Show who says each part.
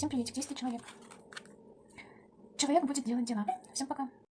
Speaker 1: Всем приветик, действует человек. Человек будет делать дела. Всем пока.